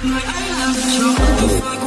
Like I love cho tuyệt